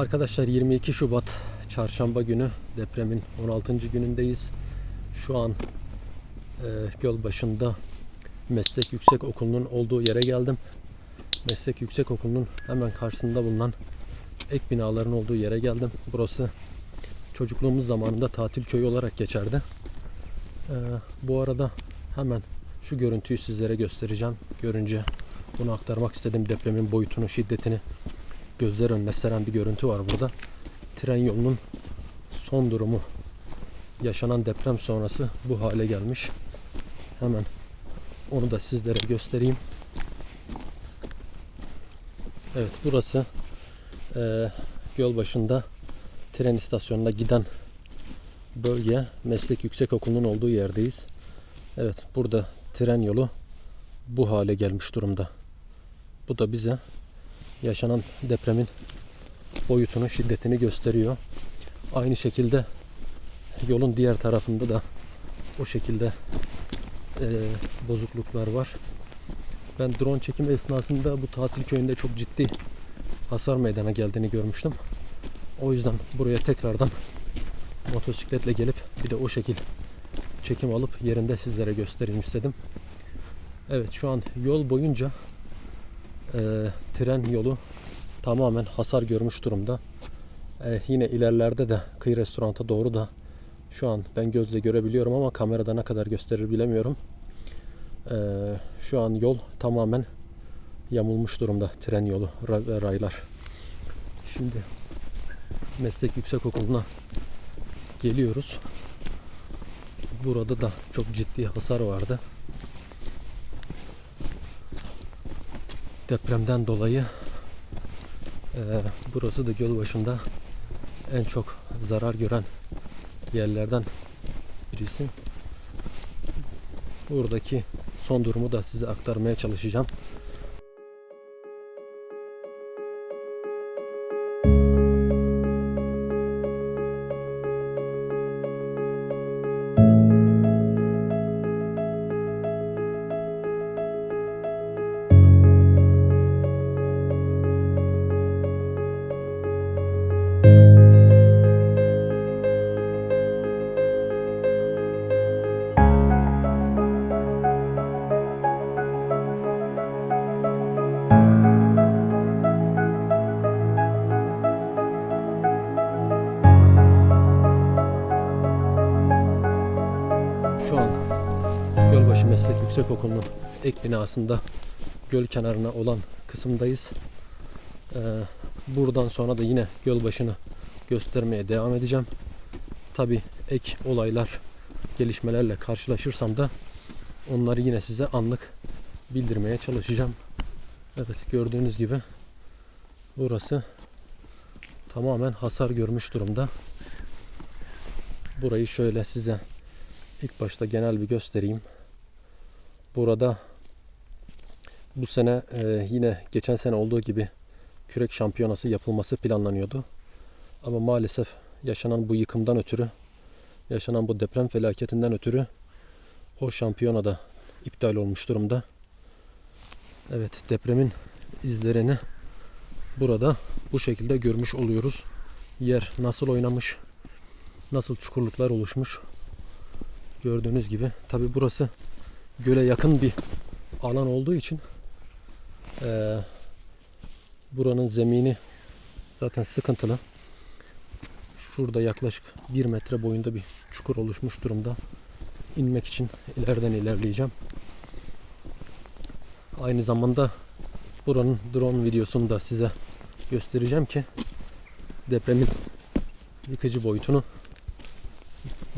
Arkadaşlar 22 Şubat Çarşamba günü depremin 16. günündeyiz. Şu an e, Gölbaşı'nda Meslek Yüksek Okulu'nun olduğu yere geldim. Meslek Yüksek Okulu'nun hemen karşısında bulunan ek binaların olduğu yere geldim. Burası çocukluğumuz zamanında tatil köyü olarak geçerdi. E, bu arada hemen şu görüntüyü sizlere göstereceğim. Görünce bunu aktarmak istedim. Depremin boyutunu, şiddetini gözler önüne seren bir görüntü var burada. Tren yolunun son durumu yaşanan deprem sonrası bu hale gelmiş. Hemen onu da sizlere göstereyim. Evet burası eee Gölbaşı'nda tren istasyonuna giden bölge Meslek Yüksekokulu'nun olduğu yerdeyiz. Evet burada tren yolu bu hale gelmiş durumda. Bu da bize yaşanan depremin boyutunu, şiddetini gösteriyor. Aynı şekilde yolun diğer tarafında da o şekilde e, bozukluklar var. Ben drone çekimi esnasında bu tatil köyünde çok ciddi hasar meydana geldiğini görmüştüm. O yüzden buraya tekrardan motosikletle gelip bir de o şekil çekim alıp yerinde sizlere göstereyim istedim. Evet şu an yol boyunca e, tren yolu tamamen hasar görmüş durumda. E, yine ilerlerde de kıyı restoranta doğru da şu an ben gözle görebiliyorum ama kamerada ne kadar gösterir bilemiyorum. E, şu an yol tamamen yamulmuş durumda tren yolu ve raylar. Şimdi Meslek Yüksekokulu'na geliyoruz. Burada da çok ciddi hasar vardı. Depremden dolayı e, burası da göl başında en çok zarar gören yerlerden birisi. Buradaki son durumu da size aktarmaya çalışacağım. Gölbaşı Meslek Yüksekokulu'nun ek binasında göl kenarına olan kısımdayız. Ee, buradan sonra da yine Gölbaşı'nı göstermeye devam edeceğim. Tabi ek olaylar, gelişmelerle karşılaşırsam da onları yine size anlık bildirmeye çalışacağım. Evet gördüğünüz gibi burası tamamen hasar görmüş durumda. Burayı şöyle size İlk başta genel bir göstereyim. Burada bu sene e, yine geçen sene olduğu gibi kürek şampiyonası yapılması planlanıyordu. Ama maalesef yaşanan bu yıkımdan ötürü, yaşanan bu deprem felaketinden ötürü o şampiyona da iptal olmuş durumda. Evet depremin izlerini burada bu şekilde görmüş oluyoruz. Yer nasıl oynamış, nasıl çukurluklar oluşmuş Gördüğünüz gibi. Tabi burası göle yakın bir alan olduğu için eee, buranın zemini zaten sıkıntılı. Şurada yaklaşık 1 metre boyunda bir çukur oluşmuş durumda. İnmek için ileriden ilerleyeceğim. Aynı zamanda buranın drone videosunu da size göstereceğim ki depremin yıkıcı boyutunu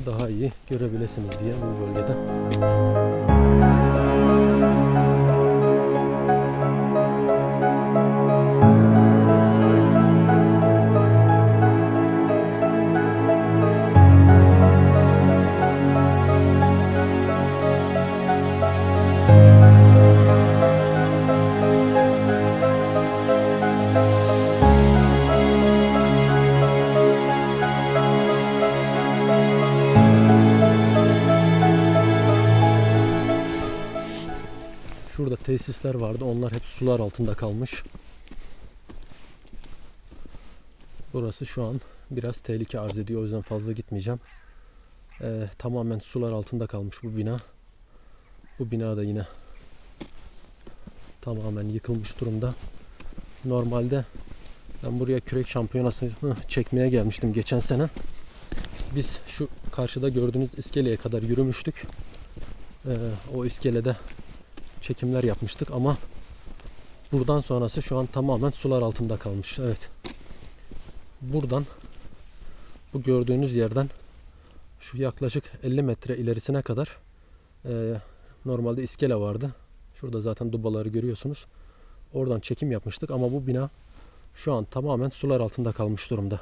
daha iyi görebilirsiniz diye bu bölgede. Şurada tesisler vardı. Onlar hep sular altında kalmış. Burası şu an biraz tehlike arz ediyor. O yüzden fazla gitmeyeceğim. Ee, tamamen sular altında kalmış bu bina. Bu bina da yine tamamen yıkılmış durumda. Normalde ben buraya kürek şampiyonasını çekmeye gelmiştim geçen sene. Biz şu karşıda gördüğünüz iskeleye kadar yürümüştük. Ee, o iskelede çekimler yapmıştık ama buradan sonrası şu an tamamen sular altında kalmış. Evet. Buradan bu gördüğünüz yerden şu yaklaşık 50 metre ilerisine kadar e, normalde iskele vardı. Şurada zaten dubaları görüyorsunuz. Oradan çekim yapmıştık ama bu bina şu an tamamen sular altında kalmış durumda.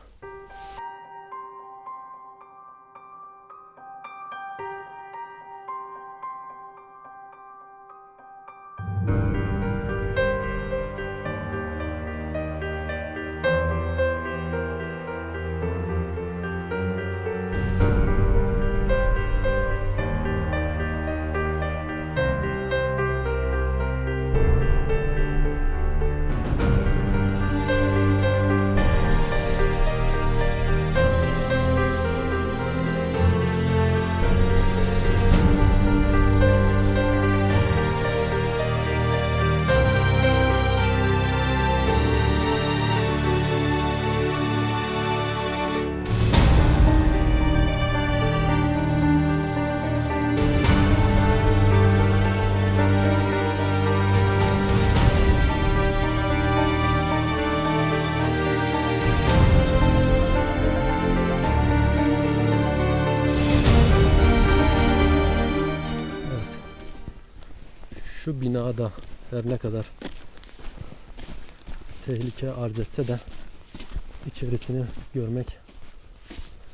Şu binada her ne kadar tehlike arz etse de içerisini görmek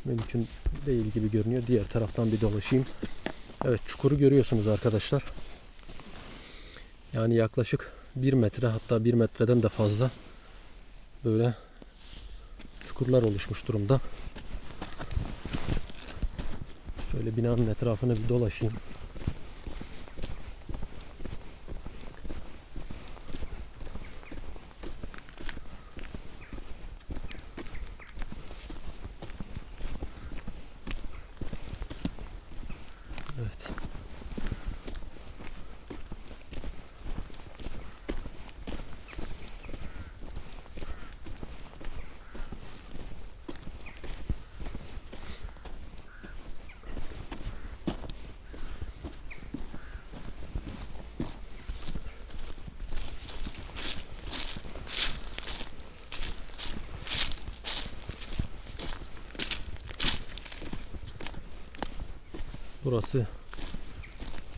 mümkün değil gibi görünüyor. Diğer taraftan bir dolaşayım. Evet çukuru görüyorsunuz arkadaşlar. Yani yaklaşık 1 metre hatta 1 metreden de fazla böyle çukurlar oluşmuş durumda. Şöyle binanın etrafını bir dolaşayım. Evet. Burası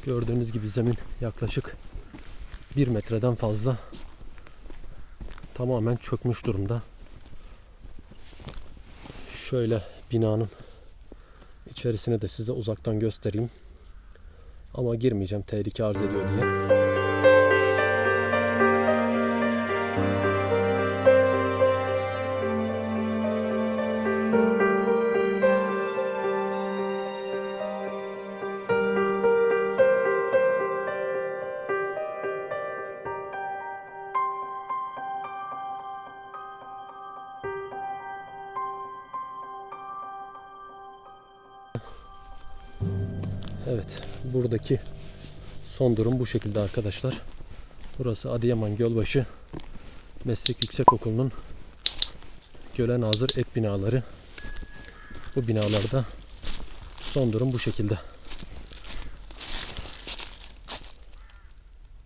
gördüğünüz gibi zemin yaklaşık 1 metreden fazla tamamen çökmüş durumda. Şöyle binanın içerisine de size uzaktan göstereyim. Ama girmeyeceğim tehlike arz ediyor diye. Buradaki son durum bu şekilde arkadaşlar. Burası Adıyaman Gölbaşı Meslek Yüksekokulu'nun göle nazır ek binaları. Bu binalarda son durum bu şekilde.